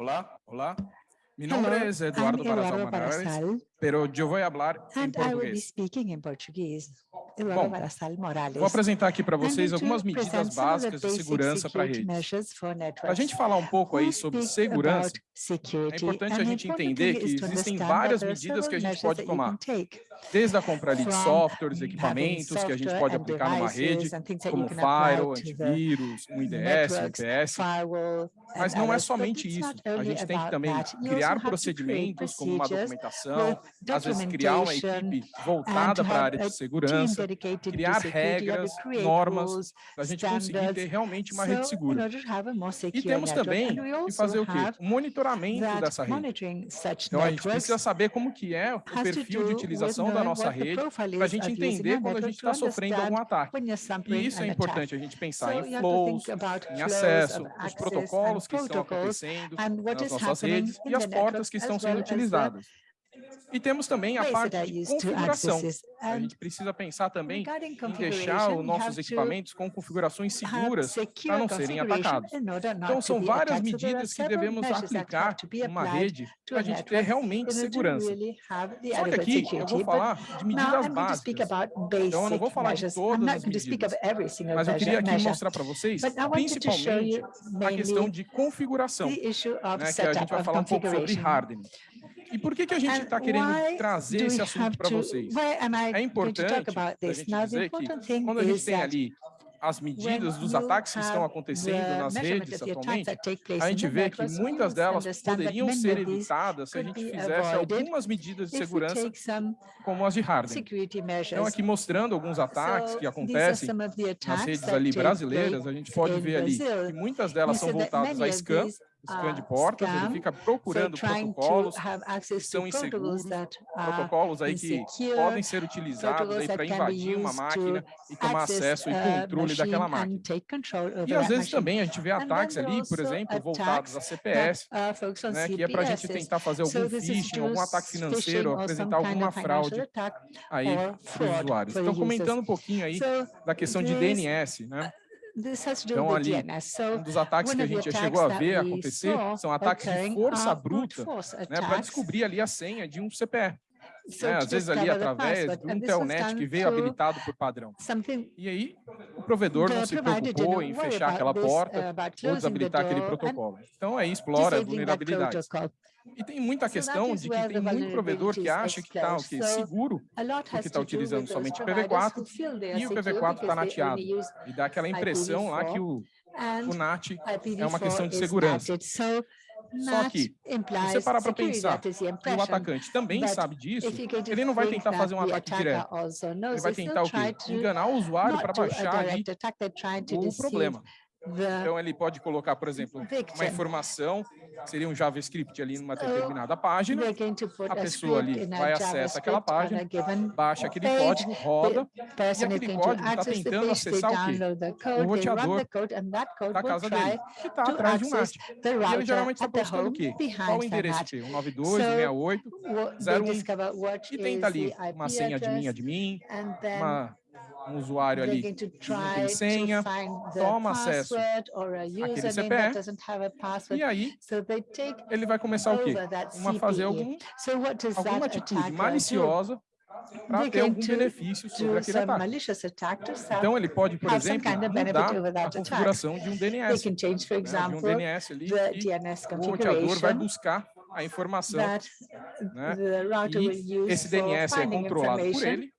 Hola, hola. Mi nombre es Eduardo, Eduardo Barazal pero yo voy a hablar em português. speaking in Portuguese. Eduardo Bom. Vou apresentar aqui para vocês algumas medidas básicas de segurança para redes. Para a gente falar um pouco aí sobre segurança, é importante a gente entender que existem várias medidas que a gente pode tomar. desde a compra de softwares, equipamentos que a gente pode aplicar numa rede, como apply firewall, antivírus, um IDS, UPS, firewall, mas não é somente isso. A gente tem que também criar procedimentos como uma documentação, às vezes criar uma equipe voltada para a área de segurança, criar regras, normas, para a gente conseguir ter realmente uma rede segura. E temos também que fazer o quê? O monitoramento dessa rede. Então, a gente precisa saber como que é o perfil de utilização da nossa rede, para a gente entender quando a gente está sofrendo algum ataque. E isso é importante a gente pensar em flows, em acesso, os protocolos que estão acontecendo nas nossas redes e as portas que estão sendo utilizadas. E temos também a parte de configuração. A gente precisa pensar também em deixar os nossos equipamentos com configurações seguras para não serem atacados. Então, são várias medidas que devemos aplicar numa rede para a gente ter realmente segurança. Só que aqui eu vou falar de medidas básicas. Então, eu não vou falar de todas as medidas, mas eu queria aqui mostrar para vocês, principalmente, a questão de configuração, né, que a gente vai falar um pouco sobre hardening. E por que, que a gente está querendo trazer esse assunto para vocês? É importante a gente dizer que quando a gente tem ali as medidas dos ataques que estão acontecendo nas redes atualmente, place a gente vê que muitas delas poderiam ser evitadas se a gente fizesse algumas medidas de segurança, como as de hardening. Então, aqui mostrando alguns ataques que acontecem nas redes ali brasileiras, a gente pode ver ali que muitas delas são voltadas a of scan, de are portas, ele fica procurando protocolos, access são inseguros, protocolos aí que podem ser utilizados aí para invadir uma máquina e tomar acesso e controle daquela máquina. E às vezes também a gente vê ataques ali, por exemplo, voltados a attacks CPS, né, que é para a gente tentar fazer algum phishing, algum ataque financeiro, apresentar alguma fraude aí para os usuários. Então, comentando um pouquinho aí da questão de DNS, né? Então, ali. So Um dos ataques que a gente já chegou a ver acontecer são ataques de força bruta, né, para descobrir ali a senha de um CPE. So né, às vezes ali através de um this was telnet que veio habilitado por padrão. E aí, o provedor não the se preocupou em fechar aquela porta uh, ou desabilitar aquele protocolo. Então, aí explora vulnerabilidades. protocol. E tem muita questão de que tem muito provedor que acha que está? So seguro A porque está utilizando somente providers PV4 who feel they are e o secure PV4 está nateado. E dá aquela impressão lá que o, o NAT IPv4 é uma questão de segurança. Só que, implies você parar para pensar, that is the E o atacante também sabe disso, ele não vai tentar fazer um ataque direto. Ele vai tentar o quê? Enganar o usuário para baixar ali o problema. The Então ele pode colocar, por exemplo, uma informação, seria um JavaScript ali numa determinada página, put a pessoa ali a vai acessa aquela página, given baixa aquele código, roda, is aquele código tá the tentando acessar o quê? O code, run roteador da casa dele, que está atrás de um NAT. E ele geralmente está buscando o quê? Qual o endereço. IP? 192, 168, What they 01. discover what e tenta ali uma senha de mim, address, admin, then uma, um usuário ali que não tem senha, toma acesso username CPE, e aí ele vai começar o quê? Uma fazer algum, alguma atitude maliciosa para ter algum benefício sobre aquele ataque. Então ele pode, por exemplo, mudar a configuração de um DNS, change, né, de um DNS ali o roteador vai buscar a informação, né? E esse DNS é controlado por ele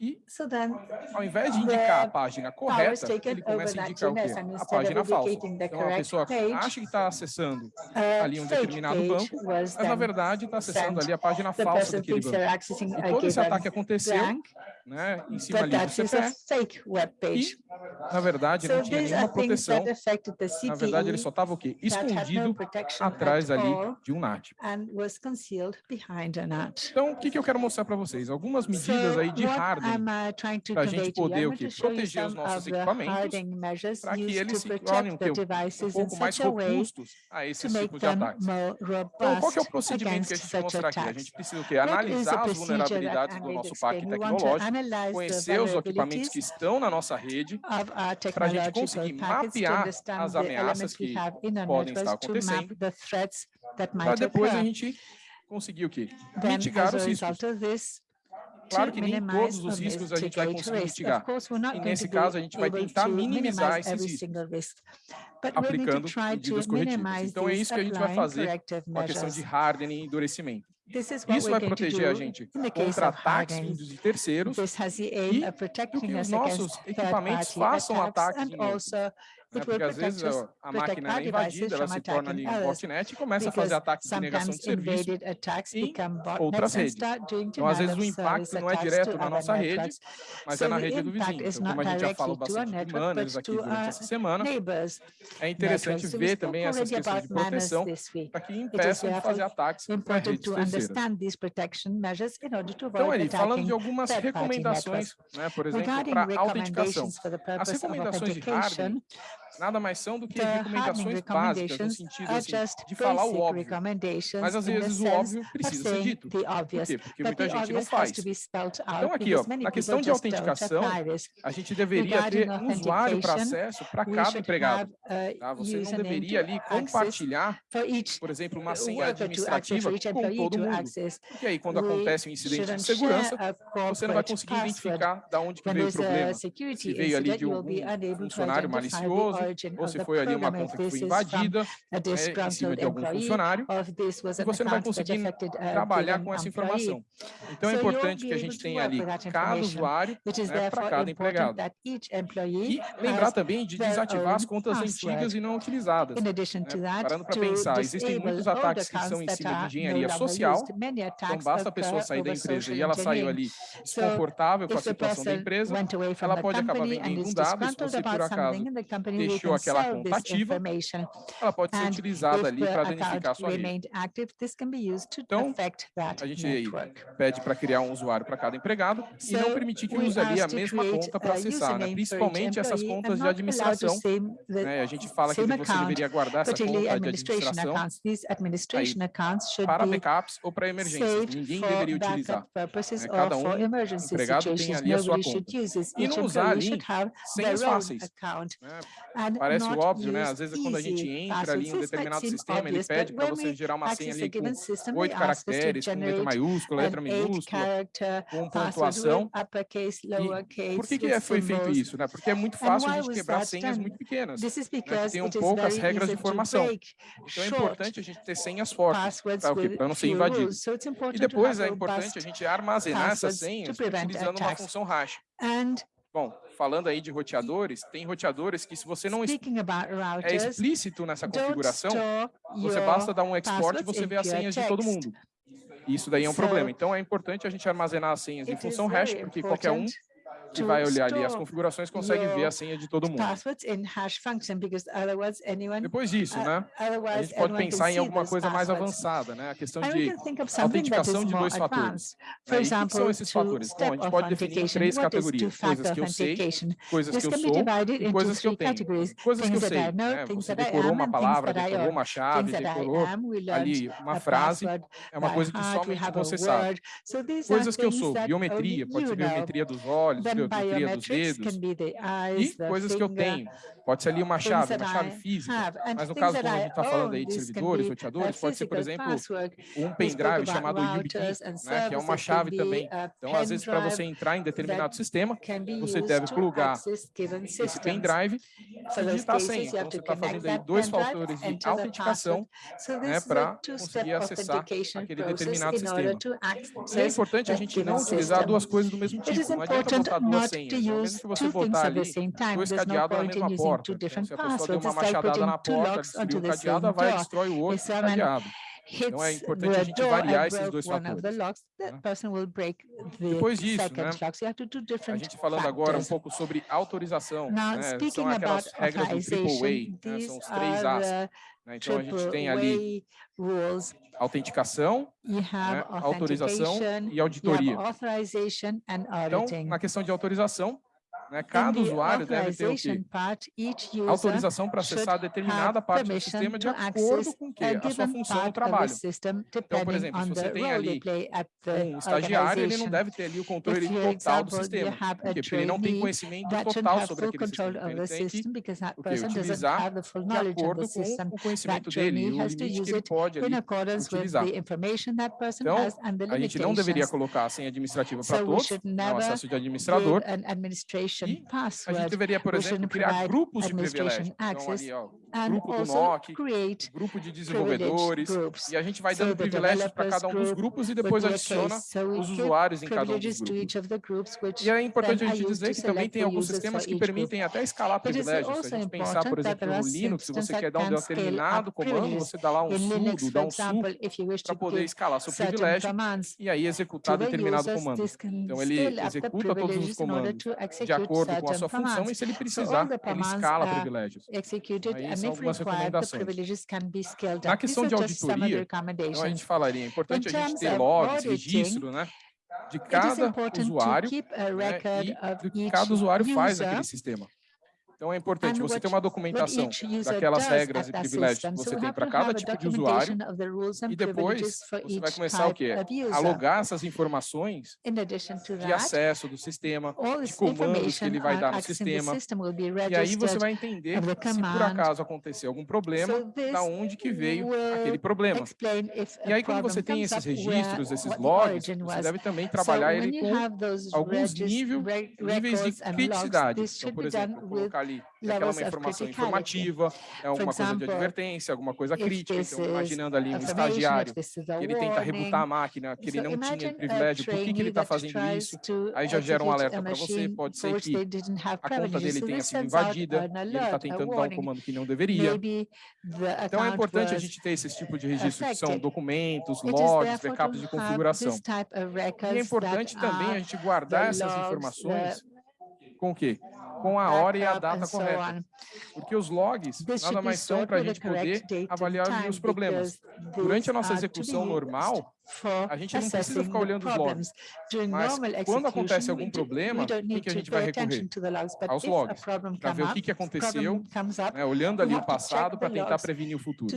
e So then ao invés de indicar a página correta, ele começa a indicar o quê? A página falsa. Então a pessoa page, acha que está acessando ali um determinado banco, mas na verdade está acessando ali a página falsa daquele banco. E todo esse ataque aconteceu né, em cima ali do page. e, na verdade, não tinha nenhuma proteção. Na verdade, ele CPE só estava o quê? Escondido atrás at ali de um NAT. and was concealed behind a NAT. Então, o que, que eu quero mostrar para vocês? Algumas medidas para a gente poder o proteger os nossos equipamentos para que eles se tornem um, pouco mais robustos a esses tipos de ataques. Então, qual é o procedimento que a gente vai mostrar aqui? A gente precisa o quê? analisar as vulnerabilidades do nosso parque tecnológico, conhecer os equipamentos que estão na nossa rede, para a gente conseguir mapear as ameaças que podem estar acontecendo, para depois a gente conseguir o quê? Mitigar os riscos. Claro que nem todos os riscos a gente vai conseguir mitigar. E nesse caso, a gente vai tentar minimizar esses riscos, aplicando medidas corretivas. Então, é isso que a gente vai fazer com a questão de hardening e endurecimento. Isso vai proteger a gente contra ataques vindos de terceiros e que os nossos equipamentos façam ataques né, porque às vezes a máquina é invadida, ela se torna ali um botnet e começa a fazer ataques de negação de serviço em outras redes. Então, às vezes o impacto não é direto na nossa rede, mas é na rede do vizinho. Então, como a gente já falou bastante de manners aqui durante essa semana, é interessante ver também essas questões de proteção para que impeçam de fazer ataques para redes. Então, ali, falando de algumas recomendações, né, por exemplo, para autenticação. As recomendações de hardware nada mais são do que recomendações básicas, no sentido assim, de falar o óbvio. Mas às vezes o óbvio precisa ser dito. Por quê? Porque muita gente não faz. Então aqui, ó, na questão de autenticação, a gente deveria ter um usuário para acesso para cada empregado. Tá? Você não deveria ali compartilhar, por exemplo, uma senha administrativa com todo mundo. Porque aí, quando acontece um incidente de segurança, você não vai conseguir identificar de onde veio o problema. Se veio ali de um funcionário malicioso, ou se foi ali uma conta que foi invadida é, em cima de algum funcionário, e você não vai conseguir trabalhar com essa informação. Então, é importante que a gente tenha ali cada usuário né, para cada empregado. E lembrar também de desativar as contas antigas e não utilizadas. Né? Parando para pensar, existem muitos ataques que são em cima de engenharia social, então basta a pessoa sair da empresa e ela saiu ali desconfortável com a situação da empresa, ela pode acabar vendendo dados, você por acaso deixou aquela conta ativa, ela pode ser utilizada ali para danificar a sua rede. Então, a gente network. pede para criar um usuário para cada empregado e não permitir que use ali a mesma conta para acessar, né? principalmente essas contas de administração. Né? A gente fala que você deveria guardar essa conta de administração aí, para backups ou para emergências. Ninguém deveria utilizar. Né? Cada um empregado tem ali a sua conta. E não usar ali senhas fáceis. Né? Parece óbvio, né? Às vezes, quando a gente entra ali em um determinado sistema, ele pede para você gerar uma senha ali com oito caracteres, com letra maiúscula, letra minúscula, com pontuação. E por que, que é, foi feito isso? Né? Porque é muito fácil a gente quebrar senhas muito pequenas, né? tem poucas regras de formação. Então, é importante a gente ter senhas fortes para não ser invadido. E depois, é importante a gente armazenar essas senhas utilizando uma função hash. Bom, falando aí de roteadores, tem roteadores que se você não é routers, é explícito nessa configuração, você basta dar um export e você vê as senhas de todo mundo. Isso daí é um so, problema. Então é importante a gente armazenar as senhas em função hash, porque qualquer um que vai olhar ali as configurações consegue ver a senha de todo mundo. Depois disso, né? A gente pode pensar em alguma coisa mais avançada, né? A questão de autenticação de dois fatores. Por né, que são esses fatores? Bom, a gente pode definir em três categorias, coisas que eu sei, coisas que eu sou e coisas que eu tenho. Coisas que eu sei, né? Você decorou uma palavra, decorou uma chave, decorou ali uma frase, é uma coisa que somente você sabe. Coisas que eu sou, biometria, pode ser biometria dos olhos, biometria possível, que eu cria dos dedos, e coisas que eu tenho. Pode ser ali uma chave, uma chave física, tá? mas no caso, como a gente está falando aí de servidores, roteadores, pode ser, por exemplo, um pendrive chamado YubiKey, né, que é uma chave também. Então, às vezes, para você entrar em determinado sistema, você deve plugar esse pendrive e digitar sem. Então, você está fazendo aí dois fatores de autenticação né, para conseguir acessar aquele determinado sistema. E é importante a gente não utilizar duas coisas do mesmo tipo. Não adianta botar duas senhas. Mesmo se você botar ali dois cadeados na mesma porta, porta. Se a pessoa deu uma machadada na porta, destruiu o cadeado, vai e destrói o outro cadeado. Então é importante a gente variar esses dois fatores. Né? Depois disso, né? a gente falando agora um pouco sobre autorização, Now, né? são aquelas regras do Triple né? são os três As. Né? Então a gente tem ali autenticação, né? autorização e auditoria. Então, na questão de autorização, né? Cada usuário deve ter o quê? autorização para acessar determinada parte do sistema de acordo com que a sua função no é trabalho. Então, por exemplo, se você tem ali um estagiário, ele não deve ter ali o controle total do sistema, porque ele não tem conhecimento total sobre aquele sistema. Então, ele tem que o utilizar de acordo com o conhecimento dele, o limite que ele pode ali utilizar. Então, a gente não deveria colocar a senha administrativa para todos, né? o acesso de administrador, a gente deveria, por exemplo, criar grupos de privilégios. Então, ali, ó, grupo do NOC, grupo de desenvolvedores, e a gente vai dando so privilégios para cada um dos grupos e depois adiciona so os usuários em cada um dos grupos. E é importante a gente dizer que também tem alguns sistemas que permitem até escalar privilégios. Se a gente pensar, por exemplo, no Linux, se você quer dar um determinado comando, você dá lá um sudo, dá um sudo para poder escalar seu privilégio e aí executar determinado comando. Então, ele executa todos os comandos de acordo com a sua função e se ele precisar, ele escala privilégios. Aí, algumas recomendações. Na questão de auditoria, então a gente falaria, é importante a gente ter logs, registro, né? de cada usuário né, e cada usuário faz aquele sistema. Então é importante você ter uma documentação daquelas regras e privilégios que você tem para cada tipo de usuário e depois você vai começar o quê? A logar essas informações de acesso do sistema, de comandos que ele vai dar no sistema e aí você vai entender se por acaso acontecer algum problema, da onde que veio aquele problema. E aí quando você tem esses registros, esses logs, você deve também trabalhar ele com alguns níveis, de criticidade. Então, por exemplo, colocar ali aquela é uma informação informativa, é alguma coisa de advertência, alguma coisa crítica. Então, imaginando ali um estagiário que ele tenta rebutar a máquina, que ele não tinha privilégio, por que, que ele está fazendo isso? Aí já gera um alerta para você, pode ser que a conta dele tenha sido invadida, e ele está tentando dar um comando que não deveria. Então, é importante a gente ter esse tipo de registro, que são documentos, logs, backups de configuração. E é importante também a gente guardar essas informações com o quê? com a hora e a data correta. Porque os logs nada mais são para a gente poder avaliar os problemas. Durante a nossa execução normal, a gente não precisa ficar olhando os logs, mas quando acontece algum problema, o que a gente vai recorrer? Aos logs, para ver o que, que aconteceu, né, olhando ali o passado para tentar prevenir o futuro.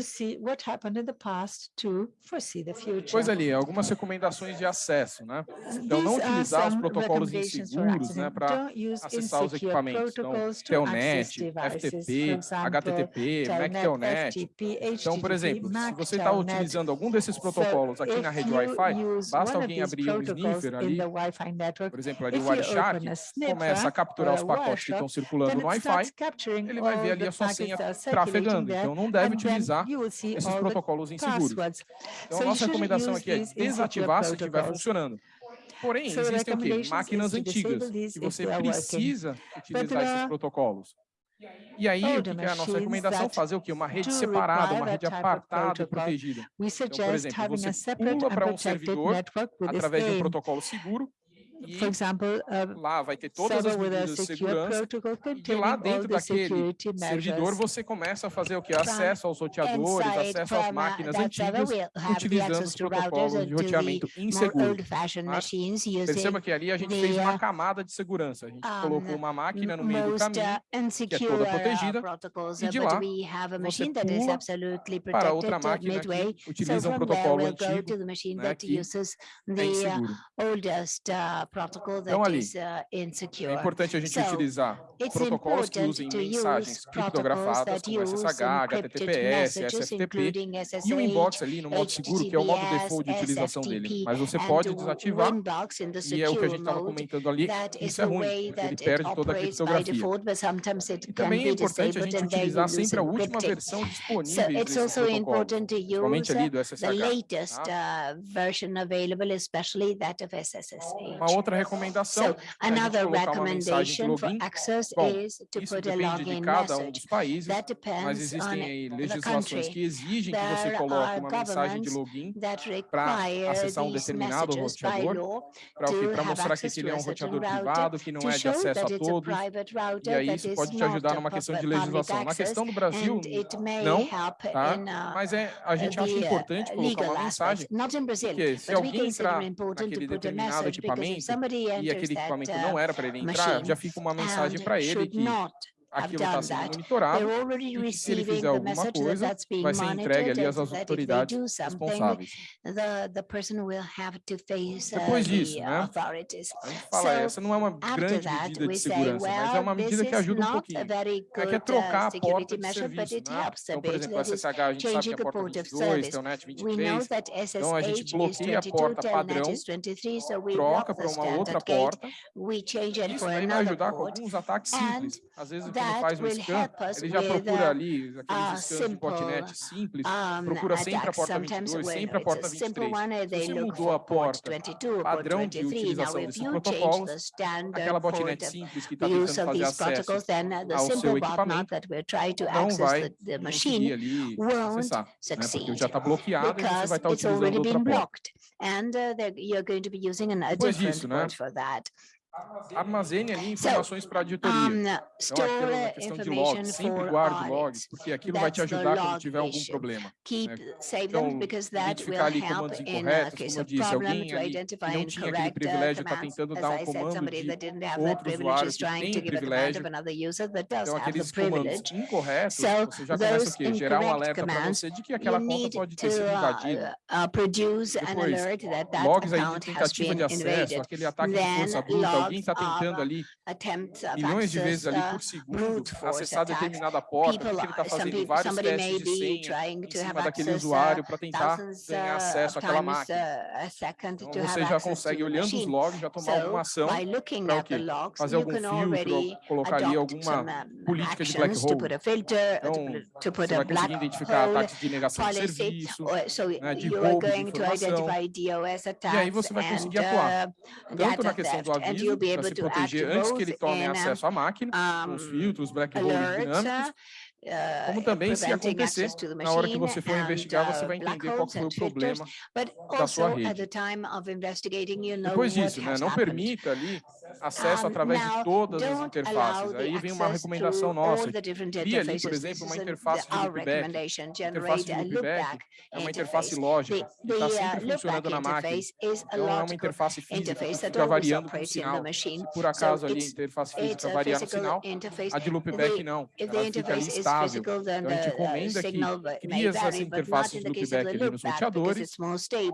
Pois ali, algumas recomendações de acesso, né? Então, não utilizar os protocolos inseguros né, para acessar os equipamentos, então, Telnet, FTP, HTTP, MacTelnet. Então, por exemplo, se você está utilizando algum desses protocolos aqui na rede Wi-Fi, basta alguém abrir o um sniffer ali, network, por exemplo, ali o Wireshark, começa a capturar os pacotes que estão circulando no Wi-Fi, ele vai ver ali a sua senha trafegando, então não deve utilizar esses protocolos inseguros. Então, a nossa recomendação aqui é desativar se estiver funcionando. Porém, existem o quê? Máquinas antigas, que você precisa utilizar esses protocolos. E aí, o que é a nossa recomendação? Fazer o quê? Uma rede separada, uma rede apartada tá? e protegida. Então, por exemplo, você pula para um servidor através de um protocolo seguro, e, For example, lá vai ter todas as medidas de segurança e lá dentro daquele servidor você começa a fazer o que? Acesso aos roteadores, acesso às máquinas antigas, utilizando os protocolos de roteamento inseguro. Perceba que ali a gente fez uma camada de segurança. A gente colocou uma máquina no meio do caminho, que é toda protegida, e de lá você pula para outra máquina que utiliza um protocolo antigo, né, que é inseguro. Então, ali, é importante a gente utilizar protocolos que usem mensagens criptografadas, como SSH, HTTPS, SFTP, e o inbox ali no modo seguro, que é o modo default de utilização dele. Mas você pode desativar, e é o que a gente estava comentando ali, isso é ruim, ele perde toda a criptografia. E também é importante a gente utilizar sempre a última versão disponível desse protocolo, somente ali do SSH. Tá? Uma outra recomendação so, né? é de colocar uma mensagem de login. Bom, isso depende de cada um dos países, mas existem aí legislações que exigem que você coloque uma mensagem de login para acessar um determinado roteador, para? Para mostrar que ele é um roteador privado, que não é de acesso a todos, e aí isso pode te ajudar numa questão de legislação. Na questão do Brasil, não, tá? mas é, a gente acha importante colocar uma mensagem, porque se alguém entrar naquele determinado equipamento, e aquele equipamento não era para ele entrar, já fica uma mensagem para ele que aquilo está sendo monitorado e se ele fizer alguma coisa, vai ser entregue ali às autoridades responsáveis. The, Depois disso, né, a gente fala, essa não é uma grande medida de segurança, mas é uma medida que ajuda um pouquinho. É que é trocar a porta de serviço, né? Então, por exemplo, a SSH, a gente sabe que é a porta 22, tem o NET 23, então a gente bloqueia a porta padrão, troca para uma outra porta, isso vai me ajudar com alguns ataques simples, às vezes quando faz scan, ele já procura ali aqueles scans de botnet simples, procura sempre a porta 22, sempre a porta 23. Se você mudou a porta, padrão de utilização desses protocolos, aquela botnet simples que está tentando fazer acesso ao seu equipamento não vai conseguir ali acessar, né? porque já está bloqueado e você vai tá estar utilizando outra porta. And uh, you're going to be using an, a different né? for that armazene ali informações para a auditoria. Então, aquilo é questão de log, sempre guarde logs, porque aquilo vai te ajudar quando tiver algum problema. Né? Então, identificar ali comandos incorretos, como eu disse, alguém ali que não tinha aquele privilégio está tentando dar um comando de outro usuário que tem privilégio. Então, aqueles comandos incorretos, você já começa o quê? Gerar um alerta para você de que aquela conta pode ter sido invadida. Depois, logs aí de tentativa de acesso, aquele ataque de força bruta, alguém está tentando ali milhões de vezes ali por segundo acessar determinada porta, porque ele está fazendo vários testes de senha em cima daquele usuário para tentar ganhar acesso àquela máquina. Então, você já consegue, olhando os logs, já tomar alguma ação para o quê? Fazer algum filtro, colocar ali alguma política de black hole. Então, você vai conseguir identificar ataques de negação de serviço, né, de roubo de informação, e aí você vai conseguir atuar, tanto na questão do aviso, para se proteger antes que ele tome acesso à máquina, um, os filtros, black holes dinâmicos, como também se acontecer, na hora que você for investigar, você vai entender qual foi o problema da sua rede. Depois disso, né, não permita ali acesso através de todas as interfaces. Aí vem uma recomendação nossa. Cria ali, por exemplo, uma interface de loopback. A interface de loopback é uma interface lógica, que está sempre funcionando na máquina. Então, é uma interface física que variando com o sinal. Se por acaso ali a interface física variar no sinal, a de loopback não. Ela fica ali estável. Então, a gente recomenda que crie essas interfaces de loopback ali nos roteadores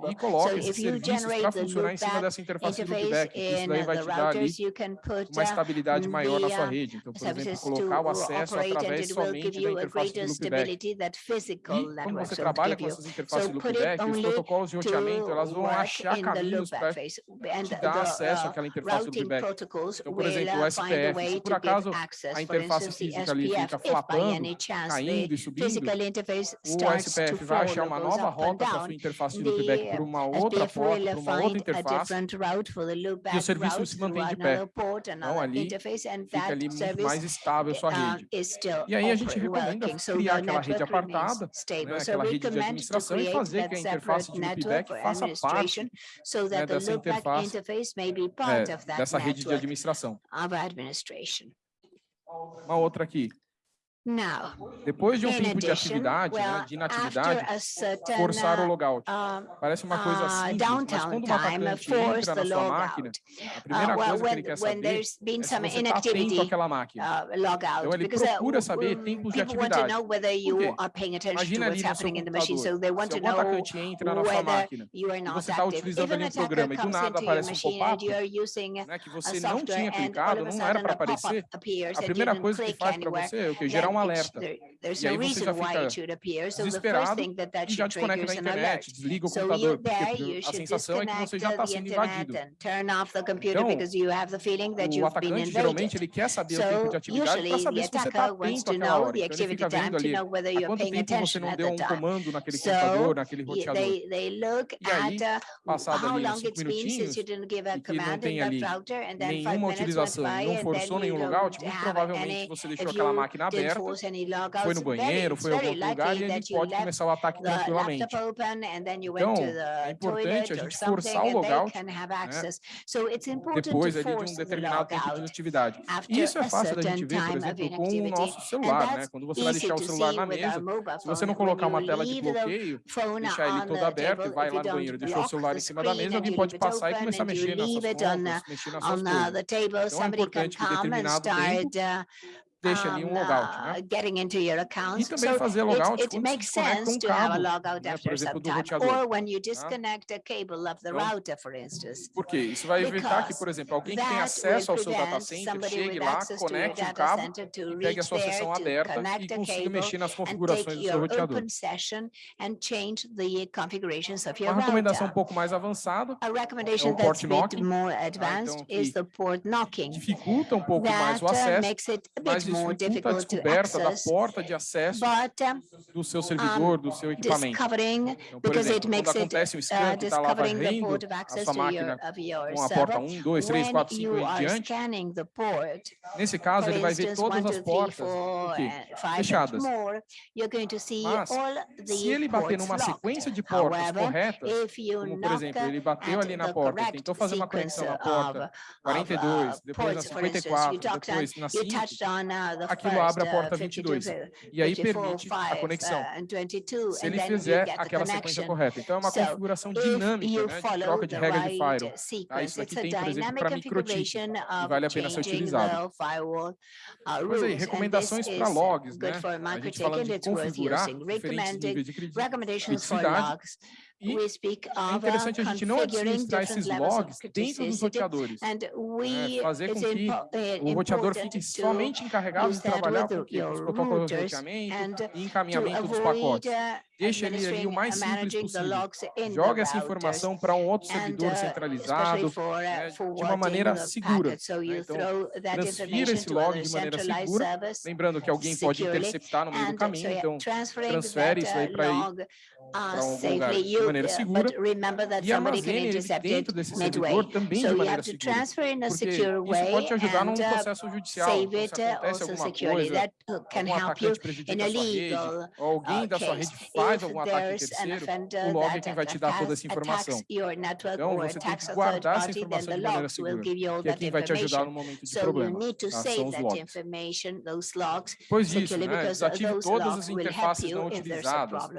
e coloque esses serviços para funcionar em cima dessa interface de loopback. Isso daí vai te dar uma estabilidade maior na sua rede. Então, por exemplo, colocar o acesso através somente da interface do Loopback. E quando você trabalha com essas interfaces do Loopback, os protocolos de roteamento, elas vão achar caminhos para te dar acesso àquela interface do Loopback. Então, por exemplo, o SPF, se por acaso a interface física ali fica flapando, caindo e subindo, o SPF vai achar uma nova rota para a sua interface de loopback por uma outra porta, por uma outra interface, e o serviço se mantém de pé. Então, ali fica ali mais estável sua rede. E aí a gente recomenda criar aquela rede apartada, né, aquela rede de administração e fazer que a interface de feedback faça parte né, dessa interface, é, dessa rede de administração. Uma outra aqui. Depois de um tempo de atividade, né, de inatividade, forçar o logout. Parece uma coisa simples, mas quando é tá então, um atacante entra na sua máquina, a primeira coisa que ele quer saber é se você está atento àquela máquina. Então ele procura saber tempos de atividade. Por quê? Imagina ali no seu computador, se algum atacante entra na sua máquina você está utilizando ali um programa e do nada aparece um pop-up né, que você não tinha clicado, não era para aparecer, a primeira coisa que faz para você é o que? Gerar um alerta. E aí você já fica desesperado e já desconecta da internet, desliga o computador, porque a sensação é que você já está sendo invadido. Então, o atacante geralmente ele quer saber o tempo de atividade para saber se você está atento àquela hora. Então, ele fica vendo ali há quanto tempo você não deu um comando naquele computador, naquele roteador. E aí, passado ali uns cinco minutinhos, que não tem ali nenhuma utilização, não forçou nenhum logout, muito provavelmente você deixou aquela máquina aberta foi no banheiro, foi em algum lugar e a gente pode começar o ataque tranquilamente. Então, é importante a gente forçar o logout, né? depois ali de um determinado tempo de inatividade. Isso é fácil da gente ver, por exemplo, com o nosso celular, né? Quando você vai deixar o celular na mesa, se você não colocar uma tela de bloqueio, deixar ele todo aberto e vai lá no banheiro, deixar o celular em cima da mesa, alguém pode passar e começar a mexer nessas contas, mexer nessas coisas. Então é importante que determinado tempo deixa ali um logout. Né? E também fazer logout so it, quando it desconecta um cabo, logout né? por exemplo, do roteador. Né? Então, router, for instance. Por quê? Isso vai evitar que, por exemplo, alguém que tem acesso ao seu data center chegue lá, conecte o um cabo, pegue a sua sessão aberta e consiga mexer nas configurações do seu roteador. Uma recomendação um pouco mais avançada é o tá? então, port knocking, então, dificulta um pouco mais o acesso, mas more difficult to access, but um, do seu servidor, do seu equipamento. Discovering, então, por exemplo, quando acontece it, um scan que está lá varrendo a sua máquina com a porta 1, 2, 3, 4, 5 e diante, nesse caso ele vai ver todas as portas fechadas. Mas, se ele bater numa sequência de portas corretas, como por exemplo, ele bateu ali na porta, tentou fazer uma conexão na porta 42, depois na 54, depois na 5, aquilo abre a porta 22. E aí permite a conexão. Se ele fizer aquela sequência correta. Então, é uma configuração dinâmica né, de troca de regra de firewall. Tá? Isso aqui tem, por exemplo, para microchip. E vale a pena ser utilizado. Mas aí, recomendações para logs, né? A gente fala de configurar diferentes níveis de logs. E é interessante a gente não administrar esses logs dentro dos roteadores, é, fazer com que o roteador fique somente encarregado de trabalhar com os protocolos de roteamento e encaminhamento dos pacotes. Deixa ele ali o mais simples possível. Joga essa informação para um outro servidor centralizado né, de uma maneira segura. Né, então, transfira esse log de maneira segura, lembrando que alguém pode interceptar no meio do caminho, então transfere isso aí para algum lugar de maneira segura e armazene ele dentro desse servidor também de maneira segura, porque isso pode te ajudar num processo judicial, se acontece alguma coisa, algum atacante prejudica a sua rede, alguém da sua rede faz algum ataque terceiro, o log é quem vai te dar toda essa informação. Então, você tem que guardar essa informação de maneira segura, que é quem vai te ajudar no momento de problema. Tá? São os logs. Pois isso, né? desative todas as interfaces não utilizadas.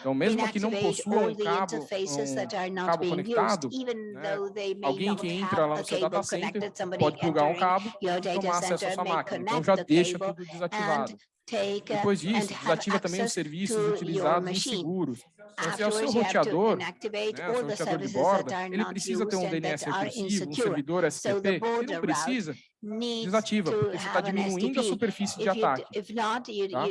Então, mesmo que não possua um cabo, um cabo conectado, né? alguém que entra lá no seu data center pode plugar um cabo e tomar acesso à sua máquina. Então, já deixa tudo desativado. Depois disso, desativa também os serviços utilizados em seguros, se é o seu roteador, né, o seu roteador de borda, ele precisa ter um DNS recursivo, um servidor SCP, ele não precisa, desativa, porque você está diminuindo a superfície de ataque. Tá?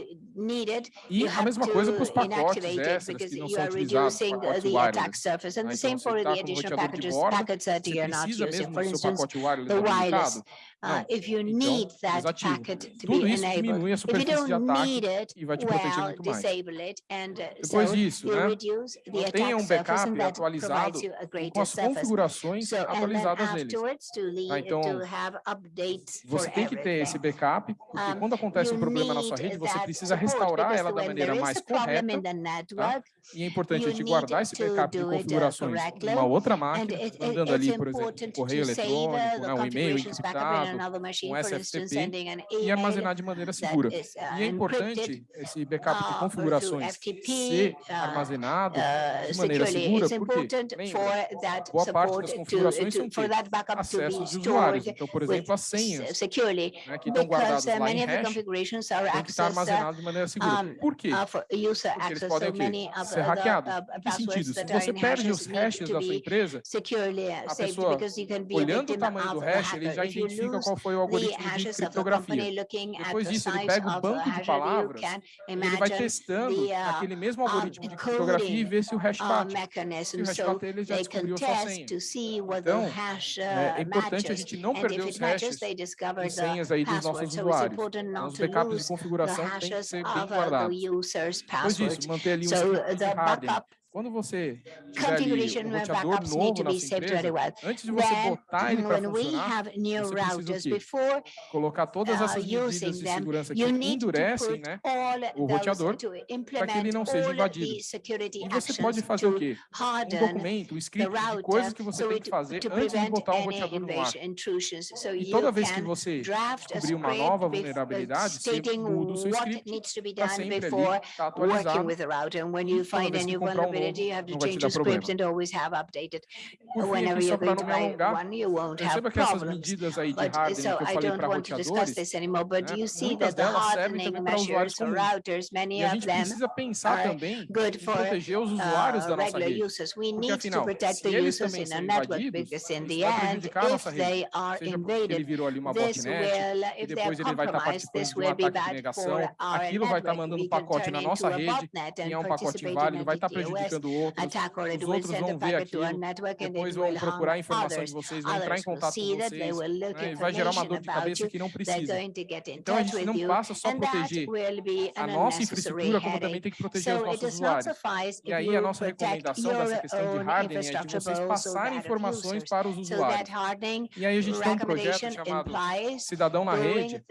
E a mesma coisa para os pacotes extras que não são utilizados, tá? então, pacote wireless. Né? Então, você está com um roteador de borda, você precisa mesmo do seu pacote wireless habilitado, Uh, if you need então, that packet to Tudo be enabled. If you don't need it, well, disable it and uh, Depois so disso, né, mantenha um backup atualizado com as configurações atualizadas neles. Tá, então, você tem que ter esse backup, porque quando acontece um problema na sua rede, você precisa restaurar ela da maneira mais correta, tá? e é importante a gente guardar esse backup de configurações em uma outra máquina, mandando ali, por exemplo, um correio eletrônico, né, um e-mail encriptado, um SFTP, e armazenar de maneira segura. E é importante esse backup de configurações ser armazenado coordenado uh, de maneira segura, porque lembra, boa parte das configurações to, to, são acesso de usuários. Então, por exemplo, as senhas securely, né, que estão guardadas lá em hash têm que estar armazenadas de maneira segura. Por quê? Porque eles podem o quê? ser hackeados. Em que sentido? Se você perde os hashes da sua empresa, a pessoa, olhando o tamanho do hash, ele já identifica qual foi o algoritmo de criptografia. Depois disso, ele pega o banco de palavras, ele vai testando aquele mesmo algoritmo de criptografia criptografia e ver se o hash bate. Se o hash bate, ele já descobriu a sua senha. Então, né, é importante a gente não perder os hashes e senhas aí dos nossos usuários. Então, os backups de configuração têm que ser bem guardados. Depois disso, manter ali um de hardening quando você configuration ali, um roteador novo, to be saved né, to. Antes de você botar ele para funcionar, você precisa before colocar todas essas medidas de segurança que endurecem né, o roteador para que ele não seja invadido. E você pode fazer o quê? Um documento, um script de coisas que você tem que fazer antes de botar um roteador no ar. E toda vez que você descobrir uma nova vulnerabilidade, você muda o seu script para sempre ali, está atualizado. E toda vez que comprar um community, you have to change your script and always have updated. Fim, Whenever you're going to buy one, you won't have problems. But, so I don't want to discuss this anymore, but you see that the hardening measures for routers, many of them are good for uh, regular users. We need to protect the users in a network because in the end, if they are invaded, this will, if they are compromised, this will be bad for our network. We can turn buscando outros, os outros vão ver aquilo, depois vão procurar informação de vocês, vão entrar em contato com vocês, né? e vai gerar uma dor de cabeça que não precisa. Então, a gente não passa só proteger a nossa infraestrutura, como também tem que proteger os nossos usuários. E aí, a nossa recomendação dessa questão de hardening é de vocês passarem informações para os usuários. E aí, a gente tem um projeto chamado Cidadão na Rede,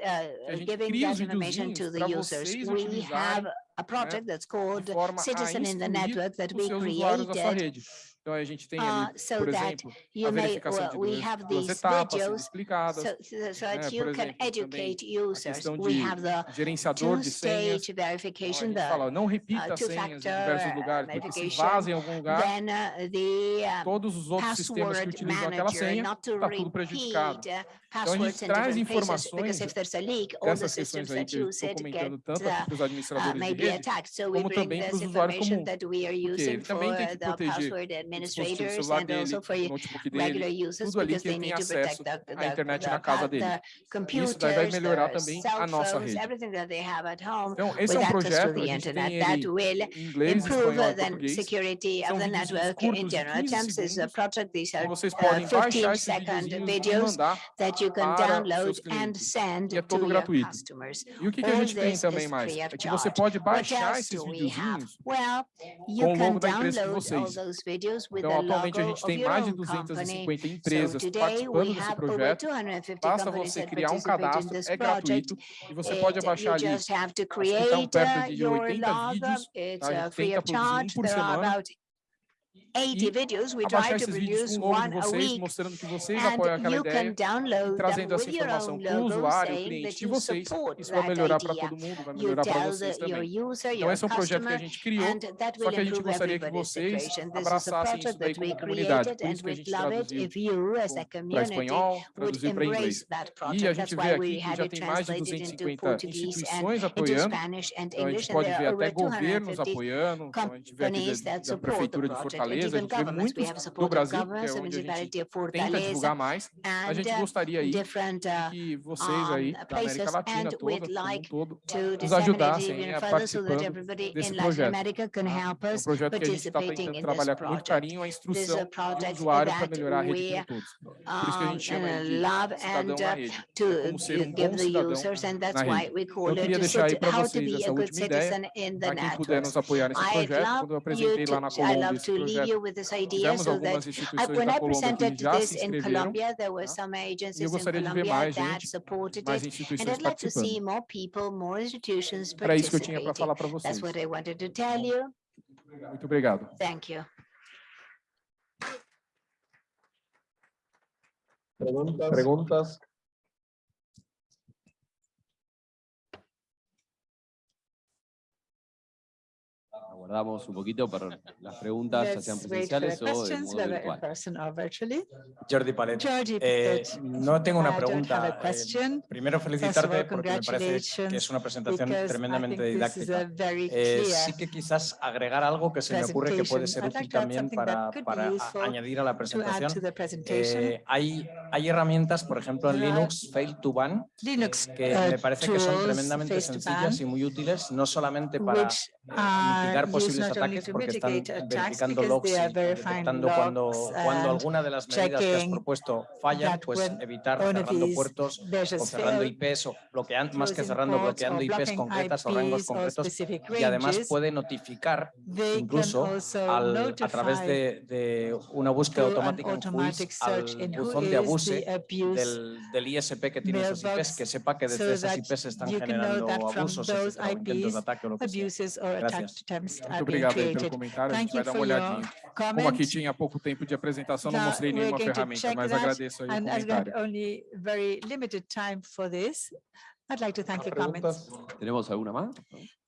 a gente cria os videozinhos para vocês utilizarem a project that's called Citizen in the Network that we created. Então a gente tem ali, uh, so por exemplo, a verificação may, well, de duas, duas etapas videos, explicadas. So, so né? por exemplo, users. a questão de gerenciador de senhas. Então, verification, então, fala, não repita uh, senhas em diversos lugares, porque se vaza em algum lugar, then, uh, the, todos os outros sistemas que utilizam aquela senha, está tudo prejudicado. Então a gente traz informações leak, dessas questões aí que eu estou comentando tanto para os administradores de rede, como também para os usuários comuns, porque ele também tem que proteger administrators and dele, also for regular users because they need to protect the, the, the. Um, the computers, and daí. Everything that they have at home então, access to the internet, that will inglês, improve the security of the network curtos, in general. terms. is a project these are uh, 15 second videos that you can download and send to your customers. E o this is a gente tem também mais? Well, you can download all those videos. Então, atualmente a gente tem mais de 250 empresas participando desse projeto. Basta você criar um cadastro, é gratuito, e você pode abaixar ali, acho que estão perto de 80 vídeos, tá? a gente tenta produzir um por semana, 80 videos. We try to produce one a week. Mostrando que vocês and apoiam aquela ideia, trazendo essa informação para o usuário, o cliente de vocês. Isso vai melhorar para todo mundo, vai melhorar para vocês também. User, então, esse é um projeto que a gente criou, só que a gente gostaria que vocês abraçassem isso daí como comunidade. Por isso que a gente traduziu para espanhol, traduziu para inglês. E a gente vê aqui que já tem mais de 250 instituições apoiando, então a gente pode ver até governos apoiando, então a gente vê aqui da, da Prefeitura de Fortaleza, fortaleza, a gente vê muitos no Brasil, que é onde a gente tenta divulgar mais. A gente gostaria aí que vocês aí da América Latina toda, como todo, nos ajudassem a participar desse projeto. Ah, é projeto que a gente está tentando trabalhar com muito carinho a instrução do usuário para melhorar a rede de todos. Por isso que a gente chama de cidadão na rede, é como ser um bom cidadão na rede. Eu queria deixar aí para vocês essa última ideia, para quem puder nos apoiar nesse projeto, quando eu apresentei lá na Colômbia esse projeto you with this idea tivemos so that algumas I, instituições when da I Colômbia presented que já se this in inscreveram, Colombia, there were tá? some e eu agencies in gostaria de ver Colombia mais that gente, supported mais it. And instituições I'd like to see participando. more people, more institutions Era isso que eu tinha para participating. falar para That's vocês. what I wanted to tell you. Muito obrigado. Thank you. Preguntas. Preguntas. Aguardamos un poquito para las preguntas, ya sean Let's wait for the presenciales o de questions, modo whether in virtual. person or virtually. Jordi Palet. Georgie Eh, Pickett, no tengo I una don't have pregunta. a eh, question. primero all, felicitarte porque me parece que congratulations, es una presentación because I tremendamente think this is a didáctica. very Eh, clear sí que quizás agregar algo que se me ocurre que puede ser presentation. I'd útil like to add también something para, that could be para a- useful añadir a la to add presentación. to the presentation. Eh, hay, hay herramientas, por ejemplo, en There are Linux, Fail to Ban, Linux que uh, me parece que son tools, tremendamente face to ban, sencillas y muy útiles, no solamente para which eh, are mitigar used posibles not only ataques, to porque están mitigate attacks verificando because logs they y are verifying detectando cuando, logs cuando and alguna de las medidas que has checking propuesto fallan, that pues when evitar one of cerrando these puertos o measures cerrando fail, IPs o bloqueando, más que closing cerrando, ports bloqueando or IPs blocking concretas o rangos IPs or concretos specific y además ranges, puede notificar they can incluso also al- a través notify de, de una búsqueda through an automática en automatic Whois search al in who buzón de is abuse the abuse del, del ISP que tiene esos IPs, mailbox que sepa que so desde esas that IPs se están you can know generando that from abusos, those etcétera, o intentos IPs de ataque o lo que sea. abuses or attack Gracias. Are Muito being obrigado aí pelo comentário. A gente Thank vai you dar uma olhadinha. Como aqui comment. tinha pouco tempo de apresentação, não Now, mostrei nenhuma ferramenta, mas agradeço aí o comentário. only very limited time for this, I'd like to thank your comments. ¿Tenemos alguna más?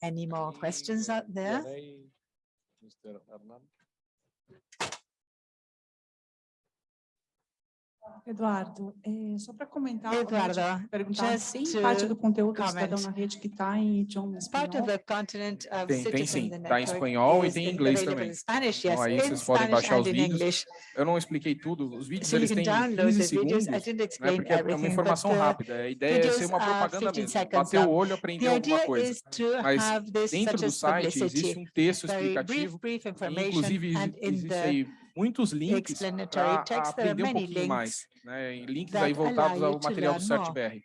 Any more questions out there? Mr. Eduardo, eh, só para comentar, Eduardo, perguntar just tem to parte do conteúdo do cidadão na rede que está em idioma Part of espanhol? the continent of Tem- tem sim. the Tá em espanhol e tem em in- inglês também. in Spanish, Então yes, aí in vocês podem Spanish baixar os vídeos. English. Eu não expliquei tudo, os vídeos So eles têm download 15 the segundos, né, porque é uma everything, but informação rápida. A ideia é ser uma are propaganda 15 mesmo, bater o long. olho, aprender alguma coisa. Mas Dentro do site existe um texto explicativo, inclusive existe aí muitos links para are aprender um pouquinho mais, links né? Links aí voltados ao material do. CertBR.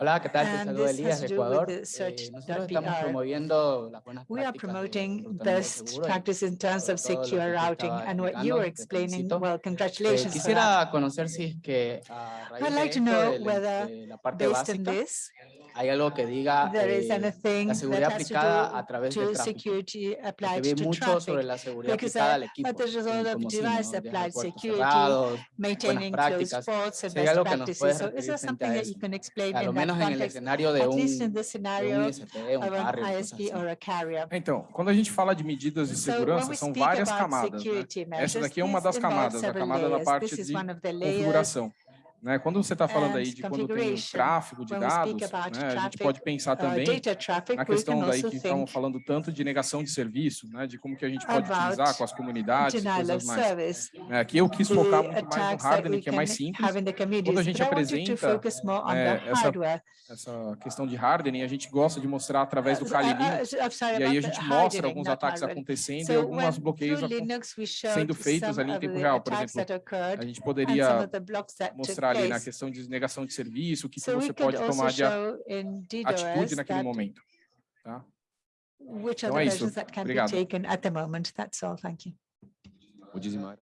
Hola, ¿qué tal? Te And saluda this Elías has de to do with Ecuador. the Eh, search nosotros dot estamos BR. promoviendo las buenas We are prácticas de promoting enrutamiento best seguro y practice in terms of por todo lo que secure usted routing estaba and what you explicando, were te explaining. felicito. Well, Eh, congratulations for that. quisiera conocer si es que a raíz I'd de like to esto, know de la- whether, de la parte Based on básica, this, hay algo que diga there is eh, anything la that seguridad has to aplicada do a través de to tráfico. security Porque applied vi to mucho sobre traffic. la seguridad because aplicada I- al equipo, but there's a lot en of como si, device ¿no? Dejar applied puertos security, cerrados, maintaining closed prácticas. ports and Si hay best algo que nos practices. puedes So is referir there frente something a that eso? you can explain a lo in menos en el context? escenario de At un, least in the de un scenario ISP, un of an carrier, ISP or a carrier. Então, quando a gente fala de medidas de So segurança, we são várias camadas. Né? Essa daqui é uma das camadas, a camada da parte de configuração. Né? Quando você está falando and aí de quando tem tráfego de dados, né? a gente pode pensar Uh, também na questão daí que think falando tanto de negação de serviço, né? de como que a gente pode utilizar com as comunidades coisas mais. É, Aqui eu quis focar muito mais no hardening, que é mais simples. Quando a gente apresenta the essa essa questão de hardening, a gente gosta de mostrar através do Uh, Kali uh, Linux, e aí a gente mostra alguns ataques acontecendo e alguns bloqueios sendo feitos ali em tempo real, por exemplo. A gente poderia of na questão de negação de serviço, o que, que So we você pode tomar de atitude naquele momento. Tá? which Então are é the isso. measures that can be Obrigado. taken at